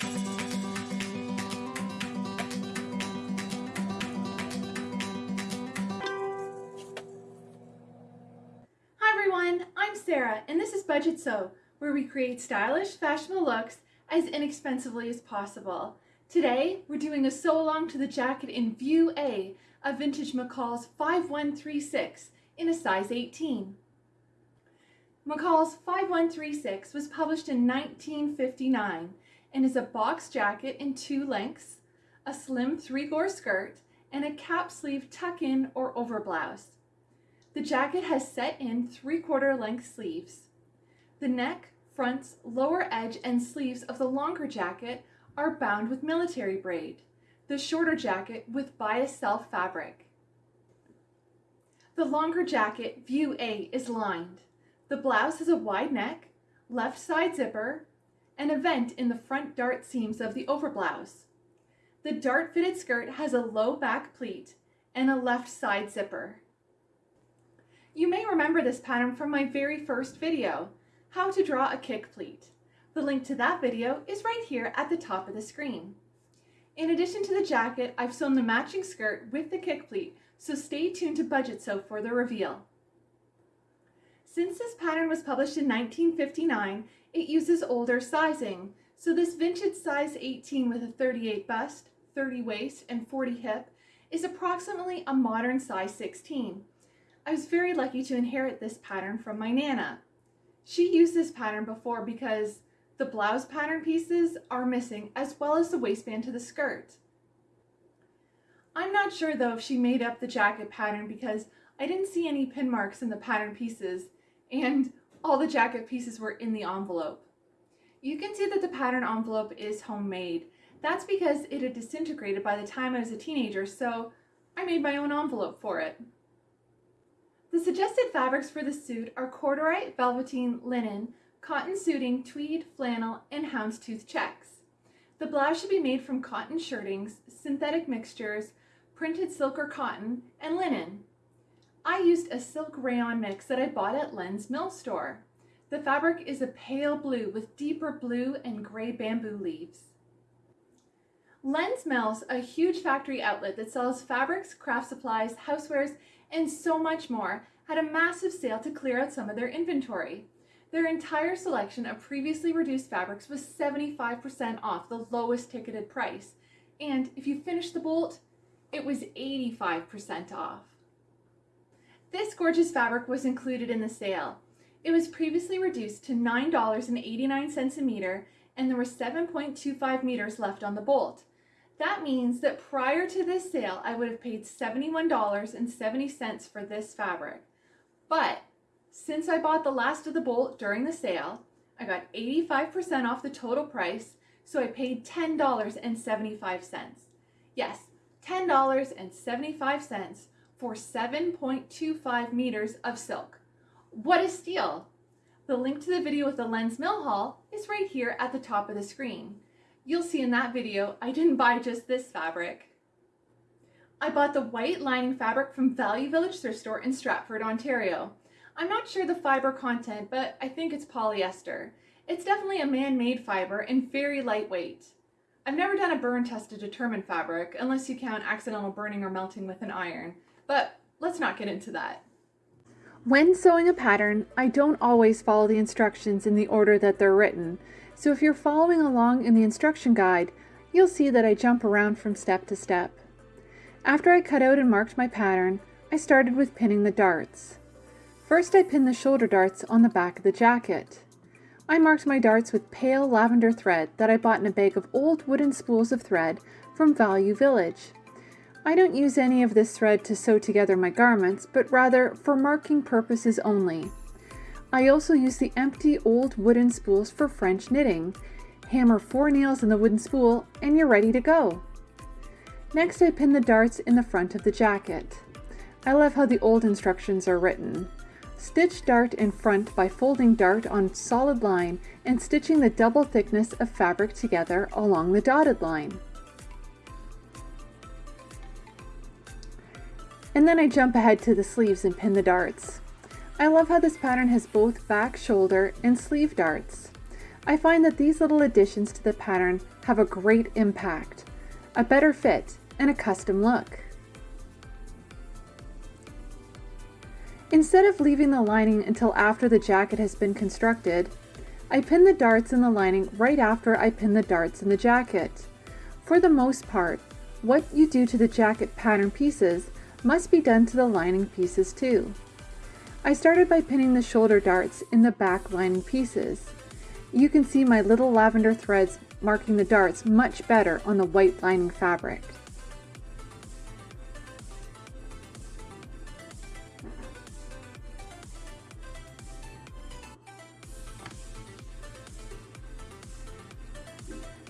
Hi everyone, I'm Sarah and this is Budget Sew, where we create stylish, fashionable looks as inexpensively as possible. Today, we're doing a sew along to the jacket in View A of Vintage McCall's 5136 in a size 18. McCall's 5136 was published in 1959 and is a box jacket in two lengths, a slim three-gore skirt, and a cap sleeve tuck-in or overblouse. The jacket has set-in three-quarter length sleeves. The neck, fronts, lower edge, and sleeves of the longer jacket are bound with military braid, the shorter jacket with bias self fabric. The longer jacket, view A, is lined. The blouse has a wide neck, left side zipper, and a vent in the front dart seams of the overblouse. The dart fitted skirt has a low back pleat and a left side zipper. You may remember this pattern from my very first video, how to draw a kick pleat. The link to that video is right here at the top of the screen. In addition to the jacket, I've sewn the matching skirt with the kick pleat, so stay tuned to Budget Sew for the reveal. Since this pattern was published in 1959, it uses older sizing, so this vintage size 18 with a 38 bust, 30 waist, and 40 hip is approximately a modern size 16. I was very lucky to inherit this pattern from my Nana. She used this pattern before because the blouse pattern pieces are missing as well as the waistband to the skirt. I'm not sure though if she made up the jacket pattern because I didn't see any pin marks in the pattern pieces and all the jacket pieces were in the envelope. You can see that the pattern envelope is homemade. That's because it had disintegrated by the time I was a teenager, so I made my own envelope for it. The suggested fabrics for the suit are corduroy, velveteen, linen, cotton suiting, tweed, flannel, and houndstooth checks. The blouse should be made from cotton shirtings, synthetic mixtures, printed silk or cotton, and linen. I used a silk rayon mix that I bought at Len's Mill store. The fabric is a pale blue with deeper blue and gray bamboo leaves. Len's Mills, a huge factory outlet that sells fabrics, craft supplies, housewares, and so much more, had a massive sale to clear out some of their inventory. Their entire selection of previously reduced fabrics was 75% off the lowest ticketed price. And if you finish the bolt, it was 85% off. This gorgeous fabric was included in the sale. It was previously reduced to $9.89 a meter and there were 7.25 meters left on the bolt. That means that prior to this sale, I would have paid $71.70 for this fabric. But since I bought the last of the bolt during the sale, I got 85% off the total price, so I paid $10.75. Yes, $10.75 for 7.25 meters of silk. What a steal! The link to the video with the Len's Mill haul is right here at the top of the screen. You'll see in that video, I didn't buy just this fabric. I bought the white lining fabric from Value Village Thrift Store in Stratford, Ontario. I'm not sure the fiber content, but I think it's polyester. It's definitely a man-made fiber and very lightweight. I've never done a burn test to determine fabric, unless you count accidental burning or melting with an iron, but let's not get into that. When sewing a pattern, I don't always follow the instructions in the order that they're written, so if you're following along in the instruction guide, you'll see that I jump around from step to step. After I cut out and marked my pattern, I started with pinning the darts. First I pinned the shoulder darts on the back of the jacket. I marked my darts with pale lavender thread that I bought in a bag of old wooden spools of thread from Value Village. I don't use any of this thread to sew together my garments, but rather for marking purposes only. I also use the empty old wooden spools for French knitting. Hammer four nails in the wooden spool and you're ready to go. Next I pin the darts in the front of the jacket. I love how the old instructions are written. Stitch dart in front by folding dart on solid line and stitching the double thickness of fabric together along the dotted line. And then I jump ahead to the sleeves and pin the darts. I love how this pattern has both back shoulder and sleeve darts. I find that these little additions to the pattern have a great impact, a better fit, and a custom look. Instead of leaving the lining until after the jacket has been constructed, I pin the darts in the lining right after I pin the darts in the jacket. For the most part, what you do to the jacket pattern pieces must be done to the lining pieces too. I started by pinning the shoulder darts in the back lining pieces. You can see my little lavender threads marking the darts much better on the white lining fabric.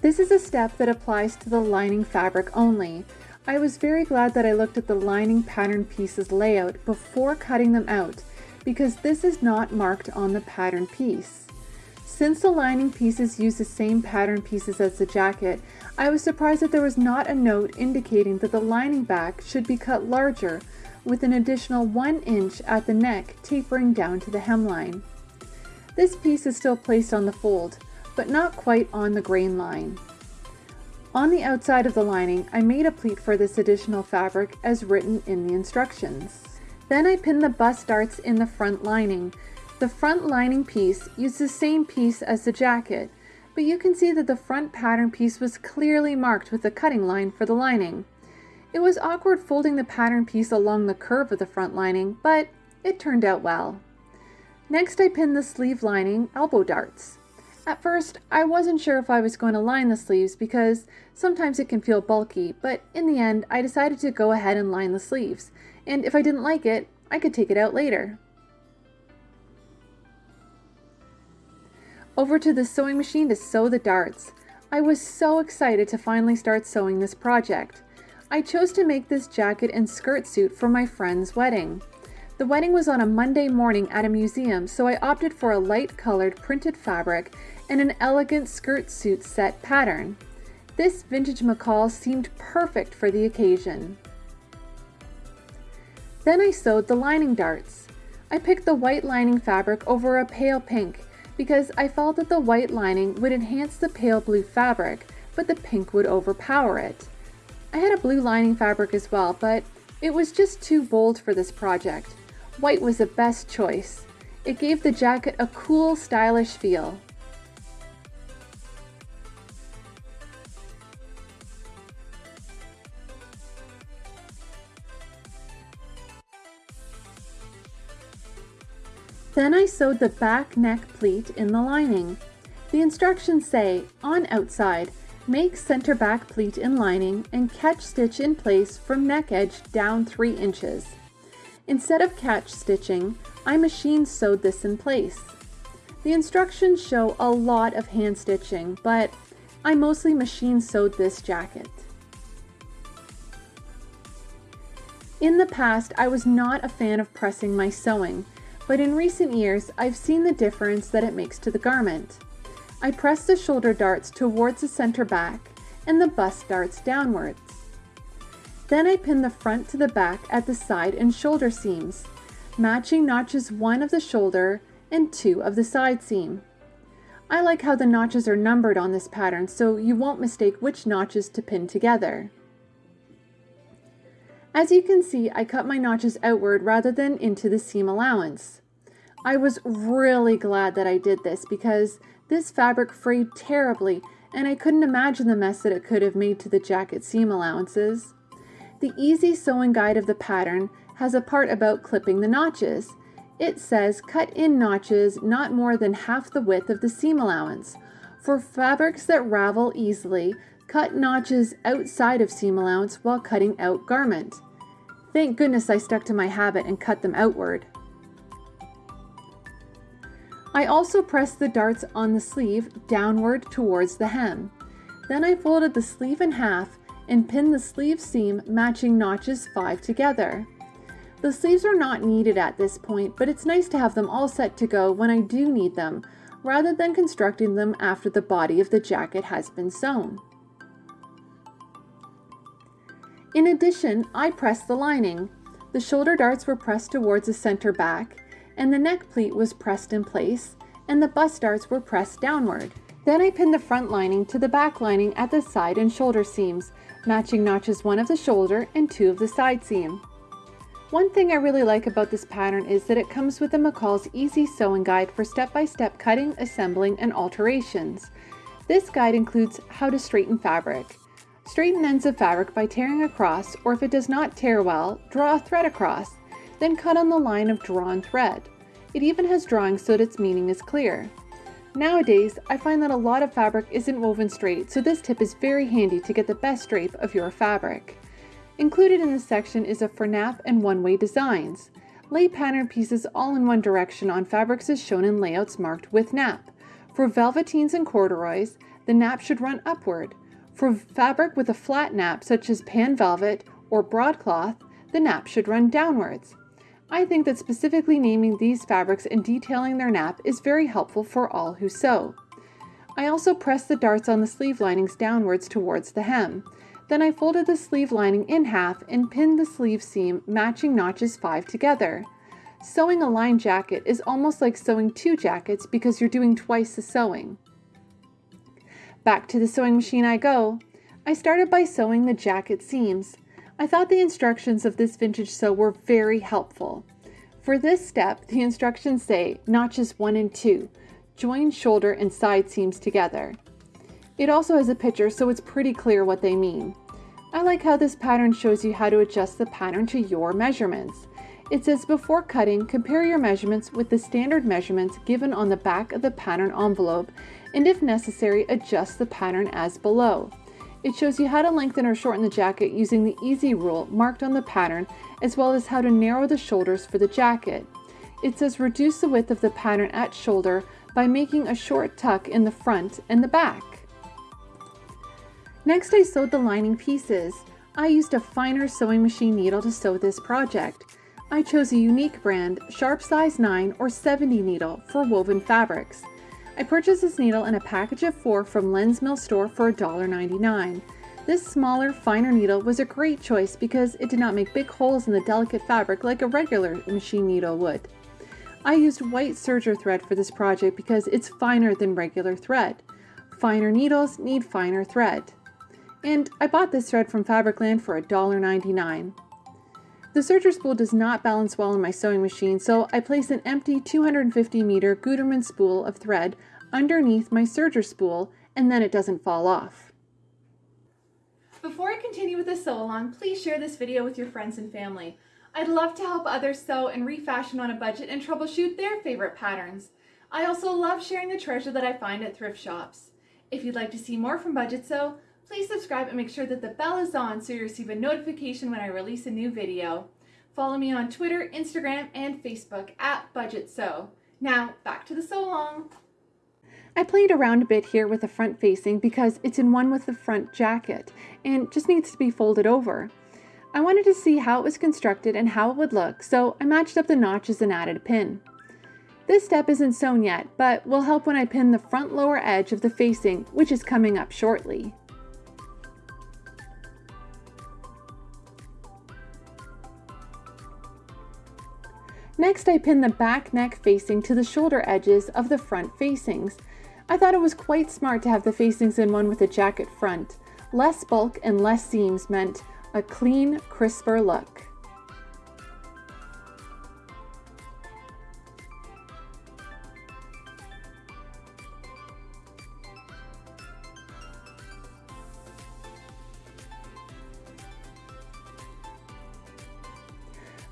This is a step that applies to the lining fabric only. I was very glad that I looked at the lining pattern pieces layout before cutting them out because this is not marked on the pattern piece. Since the lining pieces use the same pattern pieces as the jacket, I was surprised that there was not a note indicating that the lining back should be cut larger with an additional 1 inch at the neck tapering down to the hemline. This piece is still placed on the fold, but not quite on the grain line. On the outside of the lining, I made a pleat for this additional fabric as written in the instructions. Then I pinned the bust darts in the front lining. The front lining piece used the same piece as the jacket, but you can see that the front pattern piece was clearly marked with a cutting line for the lining. It was awkward folding the pattern piece along the curve of the front lining, but it turned out well. Next I pinned the sleeve lining elbow darts. At first, I wasn't sure if I was going to line the sleeves because sometimes it can feel bulky, but in the end, I decided to go ahead and line the sleeves, and if I didn't like it, I could take it out later. Over to the sewing machine to sew the darts. I was so excited to finally start sewing this project. I chose to make this jacket and skirt suit for my friend's wedding. The wedding was on a Monday morning at a museum, so I opted for a light colored printed fabric and an elegant skirt suit set pattern. This vintage McCall seemed perfect for the occasion. Then I sewed the lining darts. I picked the white lining fabric over a pale pink because I felt that the white lining would enhance the pale blue fabric, but the pink would overpower it. I had a blue lining fabric as well, but it was just too bold for this project. White was the best choice. It gave the jacket a cool, stylish feel. Then I sewed the back neck pleat in the lining. The instructions say, on outside, make center back pleat in lining and catch stitch in place from neck edge down 3 inches. Instead of catch stitching, I machine sewed this in place. The instructions show a lot of hand stitching, but I mostly machine sewed this jacket. In the past, I was not a fan of pressing my sewing, but in recent years, I've seen the difference that it makes to the garment. I press the shoulder darts towards the center back and the bust darts downwards. Then I pin the front to the back at the side and shoulder seams, matching notches 1 of the shoulder and 2 of the side seam. I like how the notches are numbered on this pattern so you won't mistake which notches to pin together. As you can see, I cut my notches outward rather than into the seam allowance. I was really glad that I did this because this fabric frayed terribly and I couldn't imagine the mess that it could have made to the jacket seam allowances. The easy sewing guide of the pattern has a part about clipping the notches. It says cut in notches not more than half the width of the seam allowance. For fabrics that ravel easily, cut notches outside of seam allowance while cutting out garment. Thank goodness I stuck to my habit and cut them outward. I also pressed the darts on the sleeve downward towards the hem. Then I folded the sleeve in half and pinned the sleeve seam matching notches 5 together. The sleeves are not needed at this point, but it's nice to have them all set to go when I do need them, rather than constructing them after the body of the jacket has been sewn. In addition, I pressed the lining. The shoulder darts were pressed towards the center back, and the neck pleat was pressed in place, and the bust darts were pressed downward. Then I pinned the front lining to the back lining at the side and shoulder seams, matching notches one of the shoulder and two of the side seam. One thing I really like about this pattern is that it comes with a McCall's Easy Sewing Guide for step-by-step -step cutting, assembling, and alterations. This guide includes how to straighten fabric. Straighten ends of fabric by tearing across, or if it does not tear well, draw a thread across, then cut on the line of drawn thread. It even has drawings so that its meaning is clear. Nowadays, I find that a lot of fabric isn't woven straight, so this tip is very handy to get the best drape of your fabric. Included in this section is a for nap and one-way designs. Lay pattern pieces all in one direction on fabrics as shown in layouts marked with nap. For velveteens and corduroys, the nap should run upward. For fabric with a flat nap, such as pan velvet or broadcloth, the nap should run downwards. I think that specifically naming these fabrics and detailing their nap is very helpful for all who sew. I also pressed the darts on the sleeve linings downwards towards the hem. Then I folded the sleeve lining in half and pinned the sleeve seam matching notches 5 together. Sewing a lined jacket is almost like sewing two jackets because you're doing twice the sewing. Back to the sewing machine I go. I started by sewing the jacket seams. I thought the instructions of this vintage sew were very helpful. For this step, the instructions say notches 1 and 2, join shoulder and side seams together. It also has a picture so it's pretty clear what they mean. I like how this pattern shows you how to adjust the pattern to your measurements. It says before cutting, compare your measurements with the standard measurements given on the back of the pattern envelope and if necessary, adjust the pattern as below. It shows you how to lengthen or shorten the jacket using the easy rule marked on the pattern as well as how to narrow the shoulders for the jacket. It says reduce the width of the pattern at shoulder by making a short tuck in the front and the back. Next I sewed the lining pieces. I used a finer sewing machine needle to sew this project. I chose a unique brand, sharp size 9 or 70 needle for woven fabrics. I purchased this needle in a package of four from Len's Mill store for $1.99. This smaller, finer needle was a great choice because it did not make big holes in the delicate fabric like a regular machine needle would. I used white serger thread for this project because it's finer than regular thread. Finer needles need finer thread. And I bought this thread from Fabricland for $1.99. The serger spool does not balance well in my sewing machine, so I place an empty 250 meter Gutermann spool of thread underneath my serger spool and then it doesn't fall off. Before I continue with the sew along, please share this video with your friends and family. I'd love to help others sew and refashion on a budget and troubleshoot their favorite patterns. I also love sharing the treasure that I find at thrift shops. If you'd like to see more from Budget Sew, Please subscribe and make sure that the bell is on so you receive a notification when I release a new video. Follow me on Twitter, Instagram, and Facebook at Budget Sew. Now, back to the sew along. I played around a bit here with the front facing because it's in one with the front jacket and just needs to be folded over. I wanted to see how it was constructed and how it would look, so I matched up the notches and added a pin. This step isn't sewn yet, but will help when I pin the front lower edge of the facing, which is coming up shortly. Next, I pinned the back neck facing to the shoulder edges of the front facings. I thought it was quite smart to have the facings in one with a jacket front. Less bulk and less seams meant a clean, crisper look.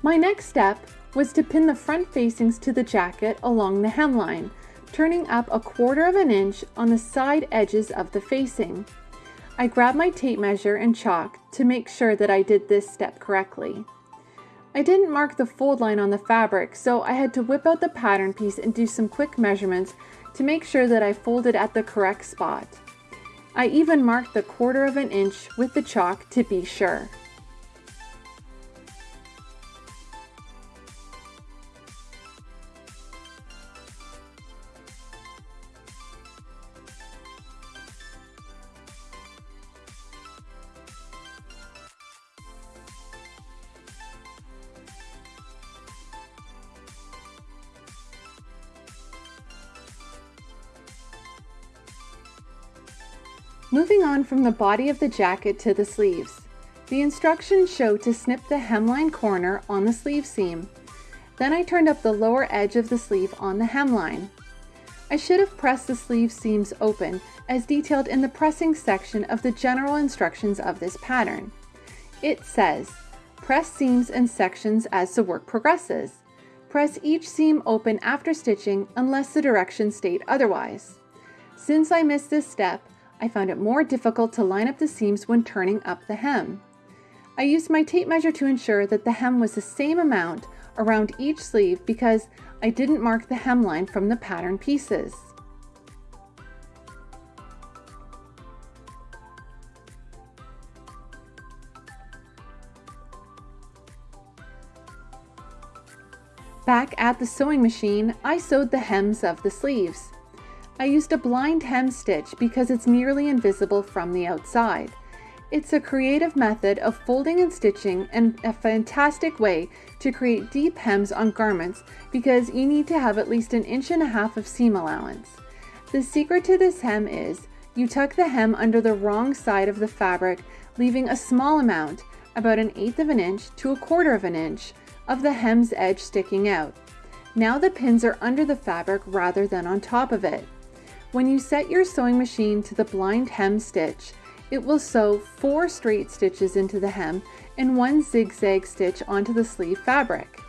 My next step was to pin the front facings to the jacket along the hemline, turning up a quarter of an inch on the side edges of the facing. I grabbed my tape measure and chalk to make sure that I did this step correctly. I didn't mark the fold line on the fabric, so I had to whip out the pattern piece and do some quick measurements to make sure that I folded at the correct spot. I even marked the quarter of an inch with the chalk to be sure. On from the body of the jacket to the sleeves. The instructions show to snip the hemline corner on the sleeve seam. Then I turned up the lower edge of the sleeve on the hemline. I should have pressed the sleeve seams open as detailed in the pressing section of the general instructions of this pattern. It says, press seams and sections as the work progresses. Press each seam open after stitching unless the directions state otherwise. Since I missed this step, I found it more difficult to line up the seams when turning up the hem. I used my tape measure to ensure that the hem was the same amount around each sleeve because I didn't mark the hemline from the pattern pieces. Back at the sewing machine, I sewed the hems of the sleeves. I used a blind hem stitch because it's nearly invisible from the outside. It's a creative method of folding and stitching and a fantastic way to create deep hems on garments because you need to have at least an inch and a half of seam allowance. The secret to this hem is you tuck the hem under the wrong side of the fabric, leaving a small amount, about an eighth of an inch to a quarter of an inch, of the hem's edge sticking out. Now the pins are under the fabric rather than on top of it. When you set your sewing machine to the blind hem stitch, it will sew four straight stitches into the hem and one zigzag stitch onto the sleeve fabric.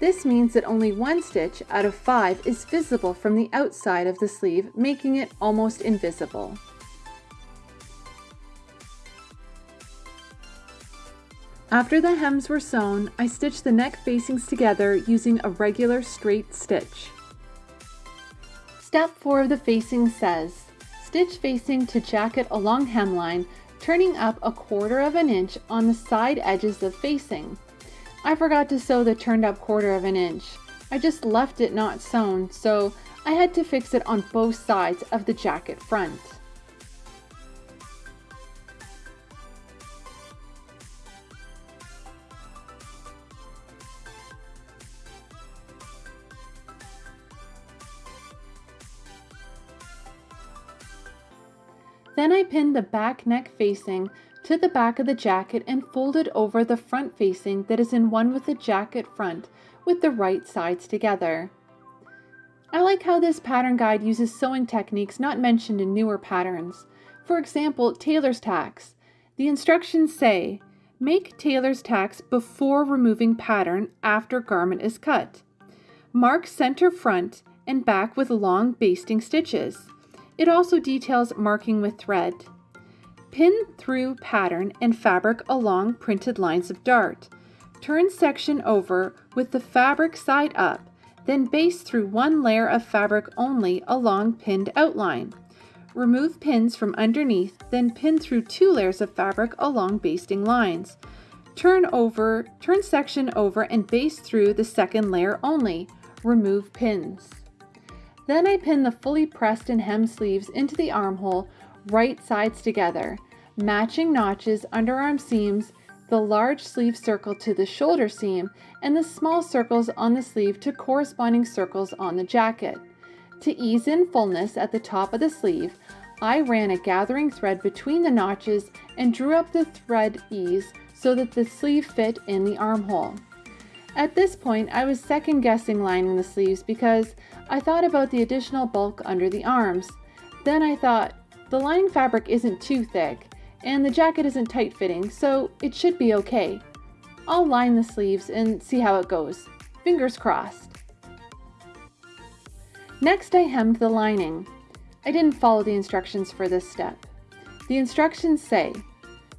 This means that only one stitch out of five is visible from the outside of the sleeve, making it almost invisible. After the hems were sewn, I stitched the neck facings together using a regular straight stitch. Step 4 of the facing says, stitch facing to jacket along hemline, turning up a quarter of an inch on the side edges of facing. I forgot to sew the turned up quarter of an inch. I just left it not sewn, so I had to fix it on both sides of the jacket front. Pinned the back neck facing to the back of the jacket and folded over the front facing that is in one with the jacket front with the right sides together. I like how this pattern guide uses sewing techniques not mentioned in newer patterns. For example, tailor's tacks. The instructions say, make tailor's tacks before removing pattern after garment is cut. Mark center front and back with long basting stitches. It also details marking with thread. Pin through pattern and fabric along printed lines of dart. Turn section over with the fabric side up, then baste through one layer of fabric only along pinned outline. Remove pins from underneath, then pin through two layers of fabric along basting lines. Turn over, turn section over and baste through the second layer only. Remove pins. Then I pin the fully pressed and hemmed sleeves into the armhole, right sides together, matching notches underarm seams, the large sleeve circle to the shoulder seam, and the small circles on the sleeve to corresponding circles on the jacket. To ease in fullness at the top of the sleeve, I ran a gathering thread between the notches and drew up the thread ease so that the sleeve fit in the armhole. At this point, I was second guessing lining the sleeves because I thought about the additional bulk under the arms. Then I thought, the lining fabric isn't too thick, and the jacket isn't tight fitting, so it should be okay. I'll line the sleeves and see how it goes. Fingers crossed. Next I hemmed the lining. I didn't follow the instructions for this step. The instructions say,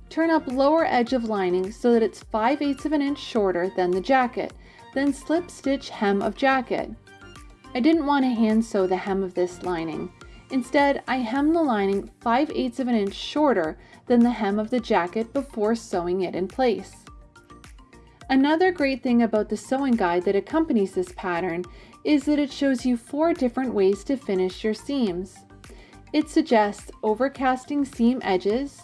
Turn up lower edge of lining so that it's 5 eighths of an inch shorter than the jacket, then slip stitch hem of jacket. I didn't want to hand sew the hem of this lining. Instead, I hemmed the lining 5 eighths of an inch shorter than the hem of the jacket before sewing it in place. Another great thing about the sewing guide that accompanies this pattern is that it shows you four different ways to finish your seams. It suggests overcasting seam edges,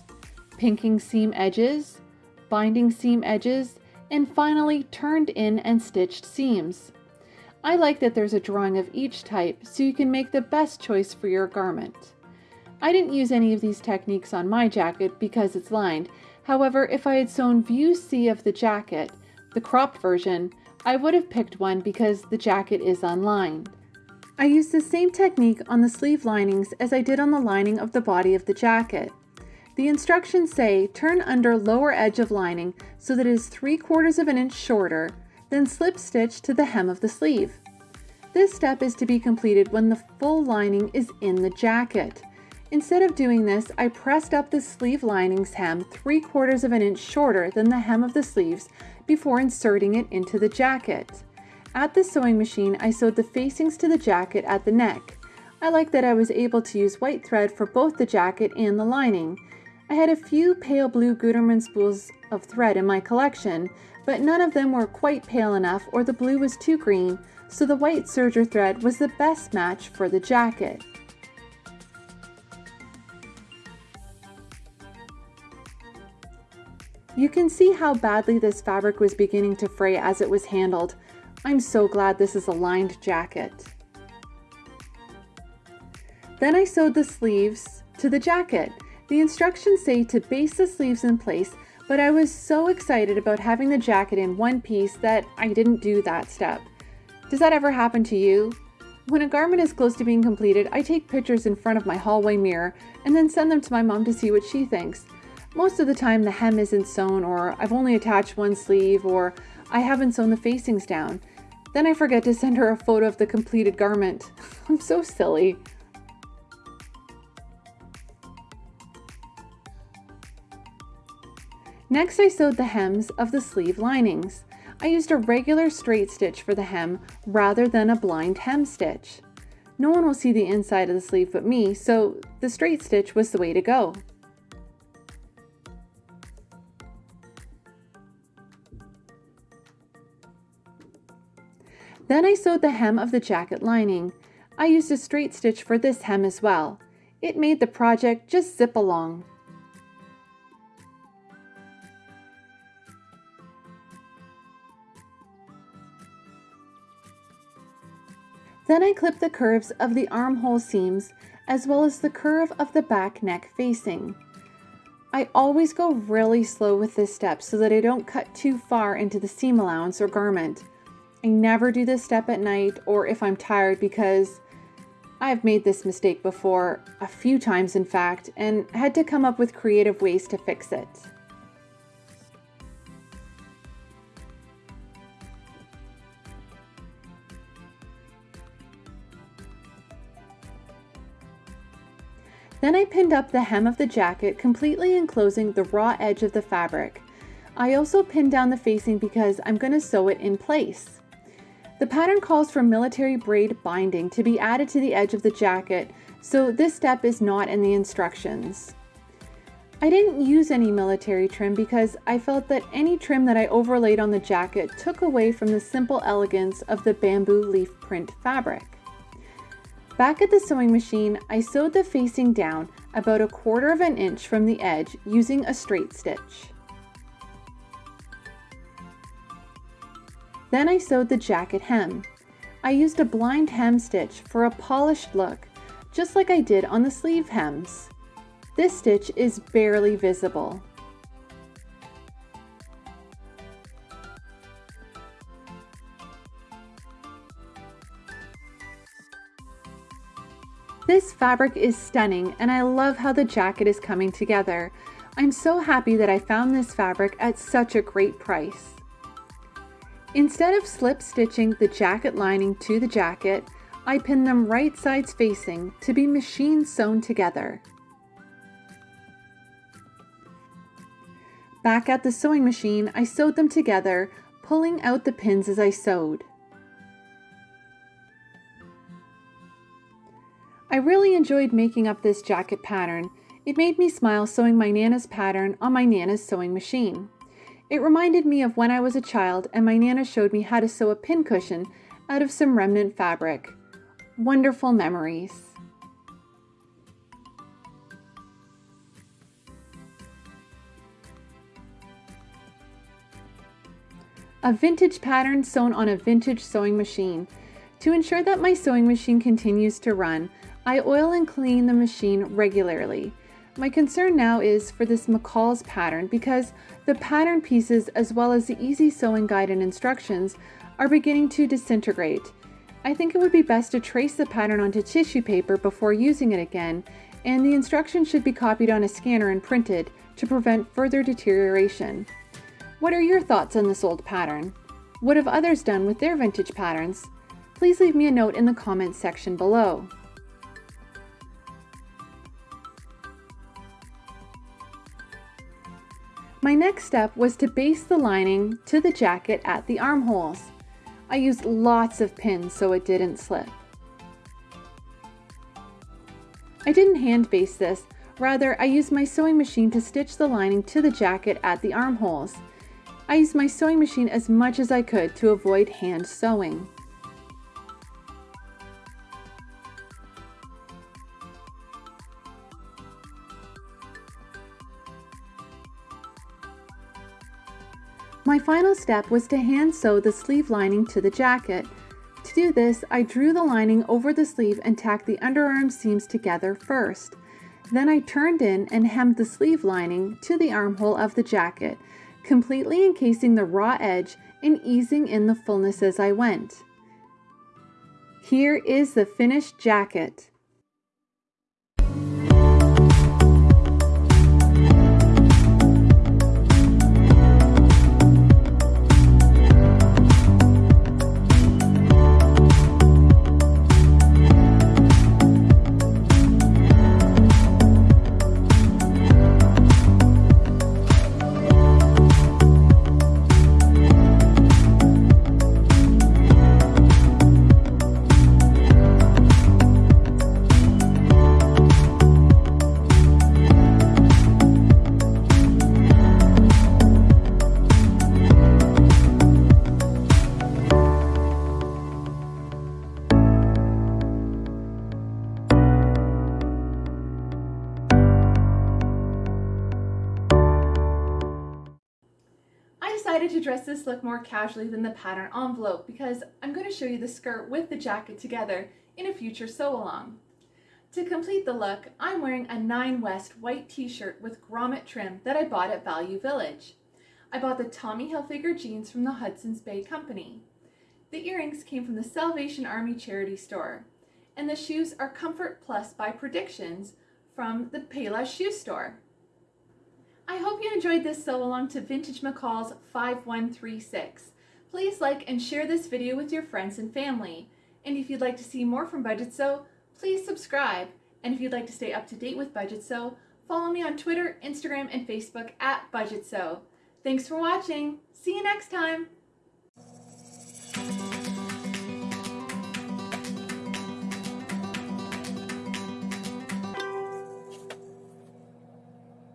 pinking seam edges, binding seam edges, and finally turned in and stitched seams. I like that there's a drawing of each type so you can make the best choice for your garment. I didn't use any of these techniques on my jacket because it's lined. However, if I had sewn view C of the jacket, the cropped version, I would have picked one because the jacket is unlined. I used the same technique on the sleeve linings as I did on the lining of the body of the jacket. The instructions say turn under lower edge of lining so that it is 3 quarters of an inch shorter, then slip stitch to the hem of the sleeve. This step is to be completed when the full lining is in the jacket. Instead of doing this, I pressed up the sleeve lining's hem 3 quarters of an inch shorter than the hem of the sleeves before inserting it into the jacket. At the sewing machine, I sewed the facings to the jacket at the neck. I like that I was able to use white thread for both the jacket and the lining. I had a few pale blue Gutermann spools of thread in my collection, but none of them were quite pale enough or the blue was too green, so the white serger thread was the best match for the jacket. You can see how badly this fabric was beginning to fray as it was handled. I'm so glad this is a lined jacket. Then I sewed the sleeves to the jacket. The instructions say to baste the sleeves in place, but I was so excited about having the jacket in one piece that I didn't do that step. Does that ever happen to you? When a garment is close to being completed, I take pictures in front of my hallway mirror and then send them to my mom to see what she thinks. Most of the time the hem isn't sewn or I've only attached one sleeve or I haven't sewn the facings down. Then I forget to send her a photo of the completed garment. I'm so silly. Next I sewed the hems of the sleeve linings. I used a regular straight stitch for the hem rather than a blind hem stitch. No one will see the inside of the sleeve but me, so the straight stitch was the way to go. Then I sewed the hem of the jacket lining. I used a straight stitch for this hem as well. It made the project just zip along. Then I clip the curves of the armhole seams as well as the curve of the back neck facing. I always go really slow with this step so that I don't cut too far into the seam allowance or garment. I never do this step at night or if I'm tired because I've made this mistake before, a few times in fact, and had to come up with creative ways to fix it. Then I pinned up the hem of the jacket, completely enclosing the raw edge of the fabric. I also pinned down the facing because I'm going to sew it in place. The pattern calls for military braid binding to be added to the edge of the jacket, so this step is not in the instructions. I didn't use any military trim because I felt that any trim that I overlaid on the jacket took away from the simple elegance of the bamboo leaf print fabric. Back at the sewing machine, I sewed the facing down about a quarter of an inch from the edge using a straight stitch. Then I sewed the jacket hem. I used a blind hem stitch for a polished look, just like I did on the sleeve hems. This stitch is barely visible. This fabric is stunning and I love how the jacket is coming together. I'm so happy that I found this fabric at such a great price. Instead of slip stitching the jacket lining to the jacket, I pinned them right sides facing to be machine sewn together. Back at the sewing machine, I sewed them together, pulling out the pins as I sewed. I really enjoyed making up this jacket pattern. It made me smile sewing my Nana's pattern on my Nana's sewing machine. It reminded me of when I was a child and my Nana showed me how to sew a pincushion out of some remnant fabric. Wonderful memories. A vintage pattern sewn on a vintage sewing machine. To ensure that my sewing machine continues to run, I oil and clean the machine regularly. My concern now is for this McCall's pattern because the pattern pieces as well as the easy sewing guide and instructions are beginning to disintegrate. I think it would be best to trace the pattern onto tissue paper before using it again and the instructions should be copied on a scanner and printed to prevent further deterioration. What are your thoughts on this old pattern? What have others done with their vintage patterns? Please leave me a note in the comments section below. My next step was to baste the lining to the jacket at the armholes. I used lots of pins so it didn't slip. I didn't hand baste this, rather I used my sewing machine to stitch the lining to the jacket at the armholes. I used my sewing machine as much as I could to avoid hand sewing. Final step was to hand sew the sleeve lining to the jacket. To do this, I drew the lining over the sleeve and tacked the underarm seams together first. Then I turned in and hemmed the sleeve lining to the armhole of the jacket, completely encasing the raw edge and easing in the fullness as I went. Here is the finished jacket. Casually than the pattern envelope because I'm going to show you the skirt with the jacket together in a future sew along. To complete the look, I'm wearing a Nine West white t-shirt with grommet trim that I bought at Value Village. I bought the Tommy Hilfiger jeans from the Hudson's Bay Company. The earrings came from the Salvation Army charity store. And the shoes are Comfort Plus by Predictions from the Payless shoe store. I hope you enjoyed this sew along to Vintage McCall's 5136. Please like and share this video with your friends and family. And if you'd like to see more from Budget Sew, please subscribe. And if you'd like to stay up to date with Budget Sew, follow me on Twitter, Instagram, and Facebook at Budget Sew. Thanks for watching. See you next time.